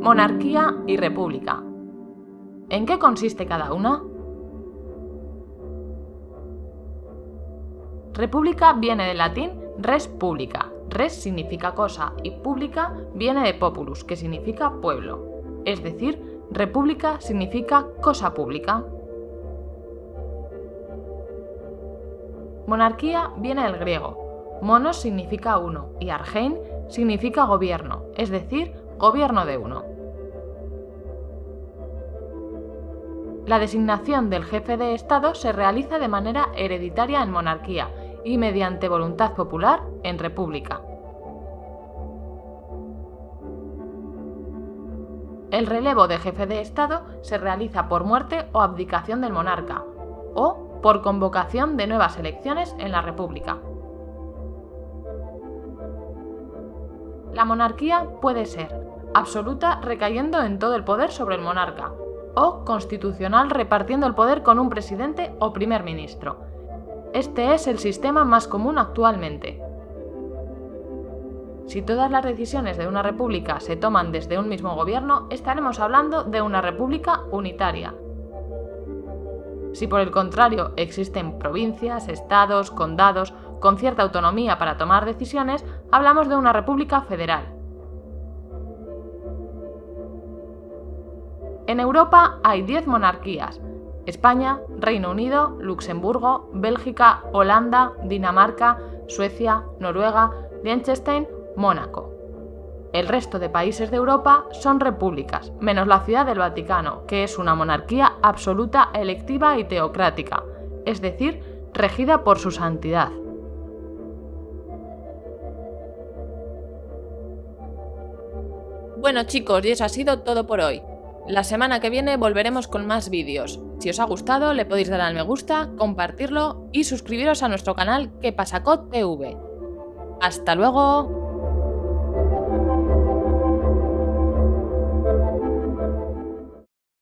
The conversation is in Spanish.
Monarquía y república. ¿En qué consiste cada una? República viene del latín res publica. Res significa cosa y pública viene de populus, que significa pueblo. Es decir, república significa cosa pública. Monarquía viene del griego. Monos significa uno y argein significa gobierno, es decir, gobierno de uno. La designación del jefe de Estado se realiza de manera hereditaria en monarquía y mediante voluntad popular en república. El relevo de jefe de Estado se realiza por muerte o abdicación del monarca, o por convocación de nuevas elecciones en la República. La monarquía puede ser absoluta recayendo en todo el poder sobre el monarca, o constitucional repartiendo el poder con un presidente o primer ministro. Este es el sistema más común actualmente. Si todas las decisiones de una república se toman desde un mismo gobierno, estaremos hablando de una república unitaria. Si por el contrario existen provincias, estados, condados, con cierta autonomía para tomar decisiones, hablamos de una república federal. En Europa hay 10 monarquías. España, Reino Unido, Luxemburgo, Bélgica, Holanda, Dinamarca, Suecia, Noruega, Liechtenstein, Mónaco. El resto de países de Europa son repúblicas, menos la Ciudad del Vaticano, que es una monarquía absoluta, electiva y teocrática, es decir, regida por su santidad. Bueno chicos, y eso ha sido todo por hoy. La semana que viene volveremos con más vídeos. Si os ha gustado, le podéis dar al me gusta, compartirlo y suscribiros a nuestro canal Que TV. ¡Hasta luego!